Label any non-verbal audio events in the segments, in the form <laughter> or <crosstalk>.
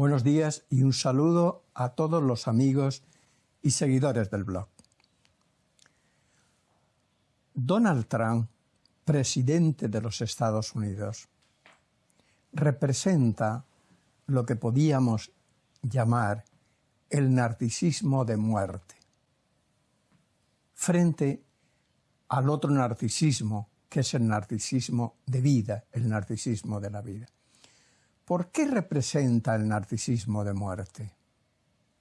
Buenos días y un saludo a todos los amigos y seguidores del blog. Donald Trump, presidente de los Estados Unidos, representa lo que podíamos llamar el narcisismo de muerte, frente al otro narcisismo, que es el narcisismo de vida, el narcisismo de la vida. ¿Por qué representa el narcisismo de muerte?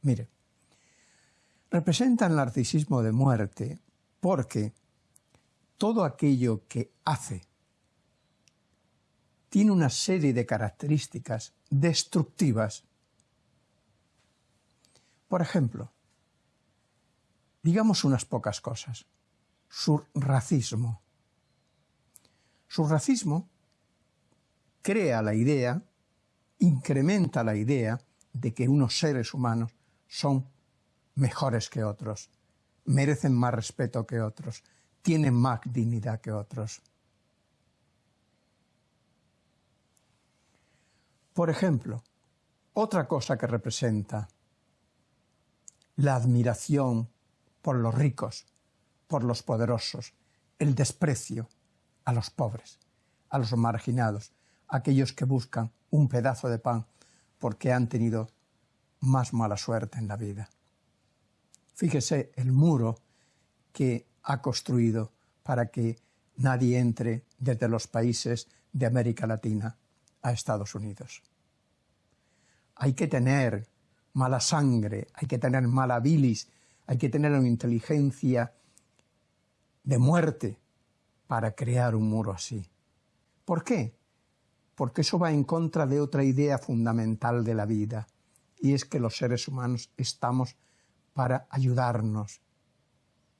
Mire, representa el narcisismo de muerte porque todo aquello que hace tiene una serie de características destructivas. Por ejemplo, digamos unas pocas cosas. Su racismo. Su racismo crea la idea incrementa la idea de que unos seres humanos son mejores que otros, merecen más respeto que otros, tienen más dignidad que otros. Por ejemplo, otra cosa que representa la admiración por los ricos, por los poderosos, el desprecio a los pobres, a los marginados, aquellos que buscan un pedazo de pan porque han tenido más mala suerte en la vida. Fíjese el muro que ha construido para que nadie entre desde los países de América Latina a Estados Unidos. Hay que tener mala sangre, hay que tener mala bilis, hay que tener una inteligencia de muerte para crear un muro así. ¿Por qué? Porque eso va en contra de otra idea fundamental de la vida, y es que los seres humanos estamos para ayudarnos,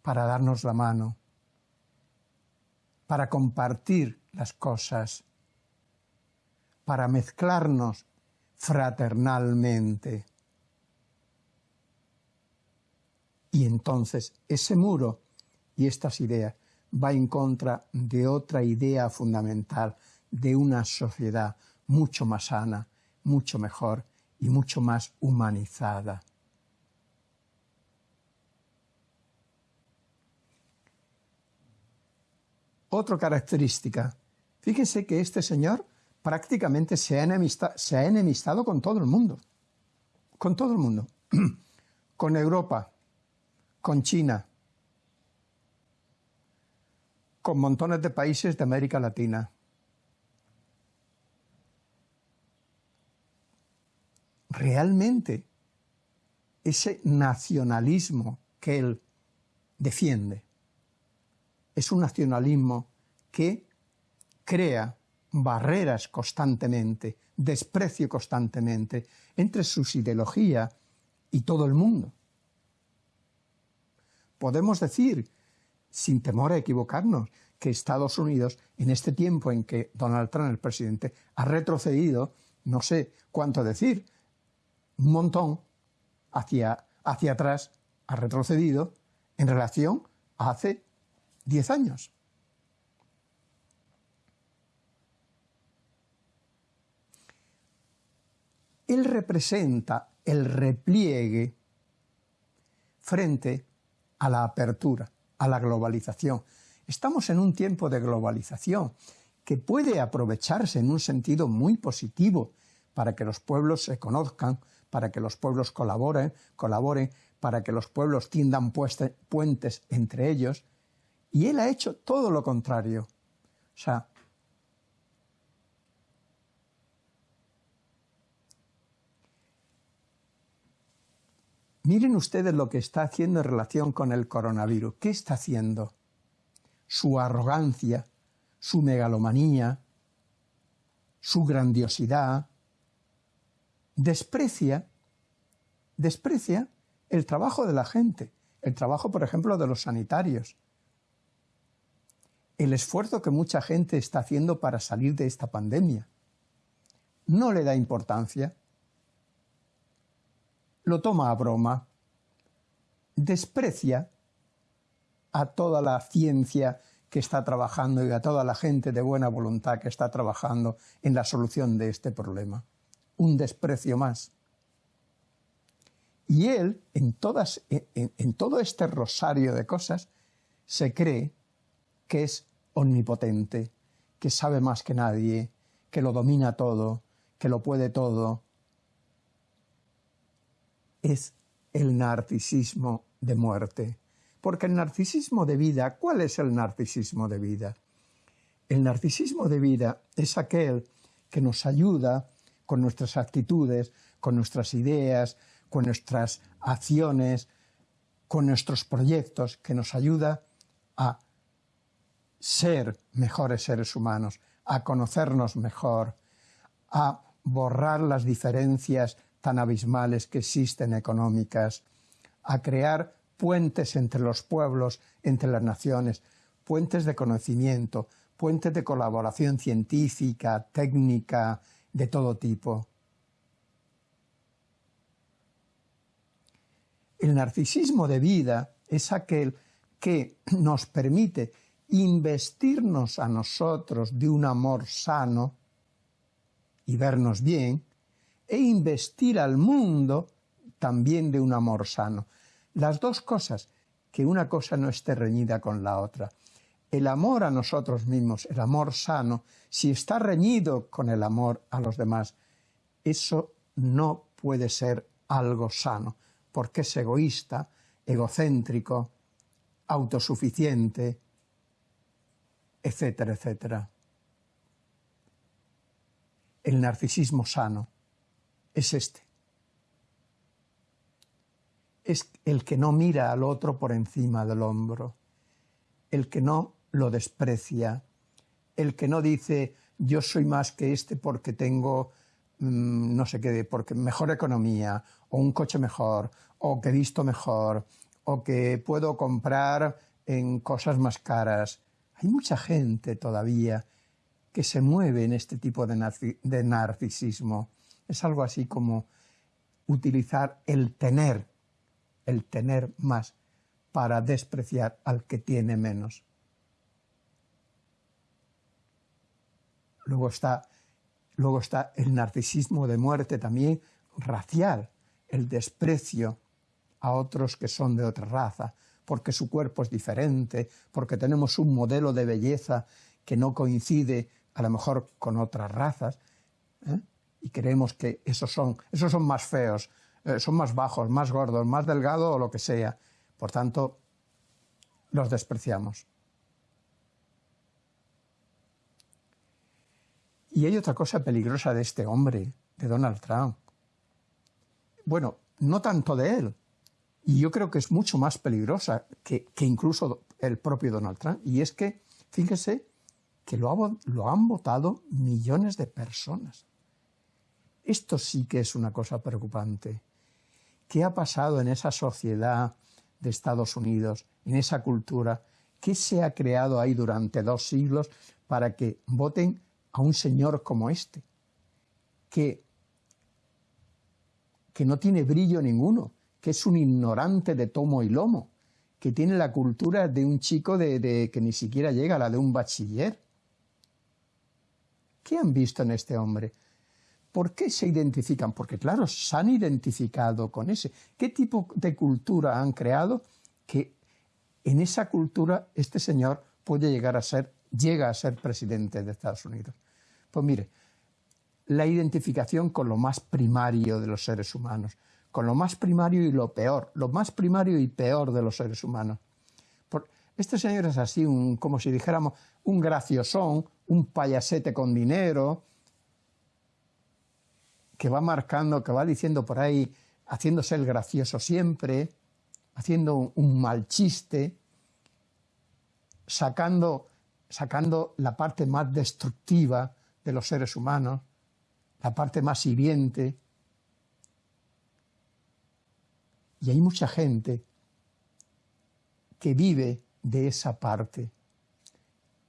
para darnos la mano, para compartir las cosas, para mezclarnos fraternalmente. Y entonces ese muro y estas ideas va en contra de otra idea fundamental de una sociedad mucho más sana, mucho mejor y mucho más humanizada. Otra característica, fíjense que este señor prácticamente se ha, se ha enemistado con todo el mundo, con todo el mundo, <clears throat> con Europa, con China, con montones de países de América Latina, realmente ese nacionalismo que él defiende es un nacionalismo que crea barreras constantemente, desprecio constantemente entre sus ideologías y todo el mundo. Podemos decir, sin temor a equivocarnos, que Estados Unidos, en este tiempo en que Donald Trump, el presidente, ha retrocedido, no sé cuánto decir, un montón hacia, hacia atrás, ha retrocedido en relación a hace 10 años. Él representa el repliegue frente a la apertura, a la globalización. Estamos en un tiempo de globalización que puede aprovecharse en un sentido muy positivo para que los pueblos se conozcan, para que los pueblos colaboren, colaboren, para que los pueblos tiendan puentes entre ellos, y él ha hecho todo lo contrario. O sea, miren ustedes lo que está haciendo en relación con el coronavirus. ¿Qué está haciendo? Su arrogancia, su megalomanía, su grandiosidad, desprecia, desprecia el trabajo de la gente, el trabajo, por ejemplo, de los sanitarios, el esfuerzo que mucha gente está haciendo para salir de esta pandemia. No le da importancia, lo toma a broma, desprecia a toda la ciencia que está trabajando y a toda la gente de buena voluntad que está trabajando en la solución de este problema un desprecio más. Y él, en, todas, en todo este rosario de cosas, se cree que es omnipotente, que sabe más que nadie, que lo domina todo, que lo puede todo. Es el narcisismo de muerte. Porque el narcisismo de vida, ¿cuál es el narcisismo de vida? El narcisismo de vida es aquel que nos ayuda con nuestras actitudes, con nuestras ideas, con nuestras acciones, con nuestros proyectos, que nos ayuda a ser mejores seres humanos, a conocernos mejor, a borrar las diferencias tan abismales que existen económicas, a crear puentes entre los pueblos, entre las naciones, puentes de conocimiento, puentes de colaboración científica, técnica, de todo tipo. El narcisismo de vida es aquel que nos permite investirnos a nosotros de un amor sano y vernos bien, e investir al mundo también de un amor sano. Las dos cosas, que una cosa no esté reñida con la otra. El amor a nosotros mismos, el amor sano, si está reñido con el amor a los demás, eso no puede ser algo sano, porque es egoísta, egocéntrico, autosuficiente, etcétera, etcétera. El narcisismo sano es este. Es el que no mira al otro por encima del hombro, el que no lo desprecia, el que no dice yo soy más que este porque tengo mm, no sé qué, porque mejor economía, o un coche mejor, o que visto mejor, o que puedo comprar en cosas más caras. Hay mucha gente todavía que se mueve en este tipo de narcisismo. Es algo así como utilizar el tener, el tener más, para despreciar al que tiene menos. Luego está, luego está el narcisismo de muerte también racial, el desprecio a otros que son de otra raza, porque su cuerpo es diferente, porque tenemos un modelo de belleza que no coincide a lo mejor con otras razas, ¿eh? y creemos que esos son, esos son más feos, eh, son más bajos, más gordos, más delgados o lo que sea. Por tanto, los despreciamos. Y hay otra cosa peligrosa de este hombre, de Donald Trump. Bueno, no tanto de él, y yo creo que es mucho más peligrosa que, incluso el propio Donald Trump. Y es que, fíjese, que lo, lo han votado millones de personas. Esto sí que es una cosa preocupante. ¿Qué ha pasado en esa sociedad de Estados Unidos, en esa cultura? ¿Qué se ha creado ahí durante dos siglos para que voten a un señor como este? Que, que no tiene brillo ninguno, que es un ignorante de tomo y lomo, que tiene la cultura de un chico de, que ni siquiera llega a la de un bachiller. ¿Qué han visto en este hombre? ¿Por qué se identifican? Porque claro, se han identificado con ese. ¿Qué tipo de cultura han creado que en esa cultura este señor puede llegar a ser, llega a ser presidente de Estados Unidos? Pues mire, la identificación con lo más primario de los seres humanos, con lo más primario y lo peor, lo más primario y peor de los seres humanos. este señor es así, como si dijéramos, un graciosón, un payasete con dinero, que va marcando, que va diciendo por ahí, haciéndose el gracioso siempre, haciendo un, mal chiste, sacando, sacando la parte más destructiva de los seres humanos, la parte más hiriente, Y hay mucha gente que vive de esa parte,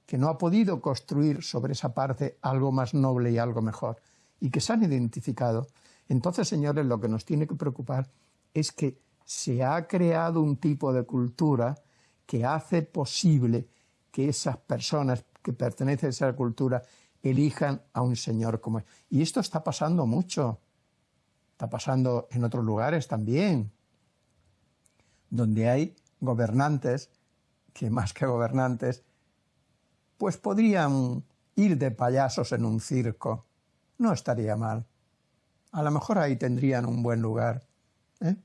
que no ha podido construir sobre esa parte algo más noble y algo mejor, y que se han identificado. Entonces, señores, lo que nos tiene que preocupar es que se ha creado un tipo de cultura que hace posible que esas personas que pertenecen a esa cultura elijan a un señor como él. Y esto está pasando mucho está pasando en otros lugares también, donde hay gobernantes que más que gobernantes, pues podrían ir de payasos en un circo. No estaría mal. A lo mejor ahí tendrían un buen lugar. ¿eh?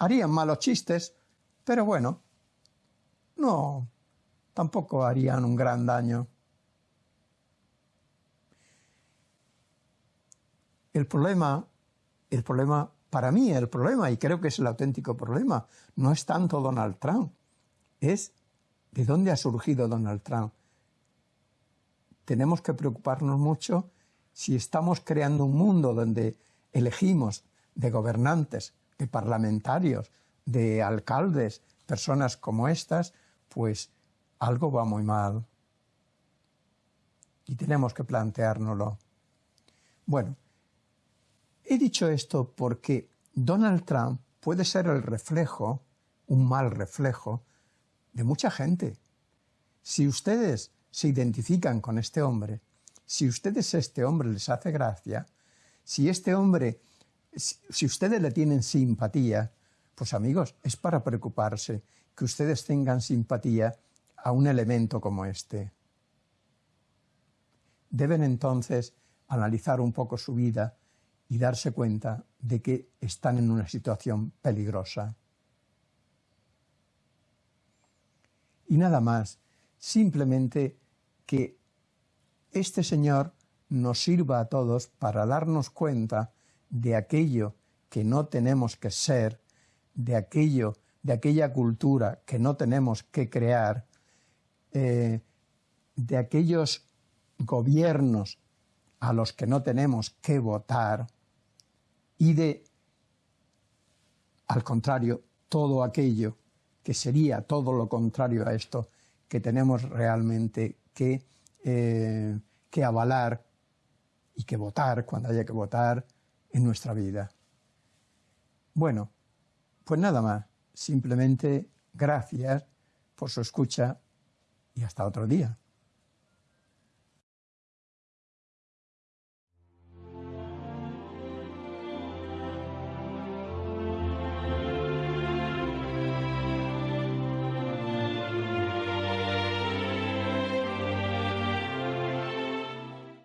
Harían malos chistes, pero bueno, no, tampoco harían un gran daño. El problema, el problema, para mí el problema, y creo que es el auténtico problema, no es tanto Donald Trump, es de dónde ha surgido Donald Trump. Tenemos que preocuparnos mucho si estamos creando un mundo donde elegimos de gobernantes, de parlamentarios, de alcaldes, personas como estas, pues algo va muy mal. Y tenemos que planteárnoslo. Bueno, he dicho esto porque Donald Trump puede ser el reflejo, un mal reflejo, de mucha gente. Si ustedes se identifican con este hombre, si ustedes este hombre les hace gracia, si este hombre, si ustedes le tienen simpatía, pues amigos, es para preocuparse que ustedes tengan simpatía a un elemento como este. Deben entonces analizar un poco su vida y darse cuenta de que están en una situación peligrosa. y nada más, simplemente que este Señor nos sirva a todos para darnos cuenta de aquello que no tenemos que ser, de aquello, de aquella cultura que no tenemos que crear, de aquellos gobiernos a los que no tenemos que votar y de, al contrario, todo aquello que sería todo lo contrario a esto que tenemos realmente que, eh, avalar y que votar cuando haya que votar en nuestra vida. Bueno, pues nada más, simplemente gracias por su escucha y hasta otro día.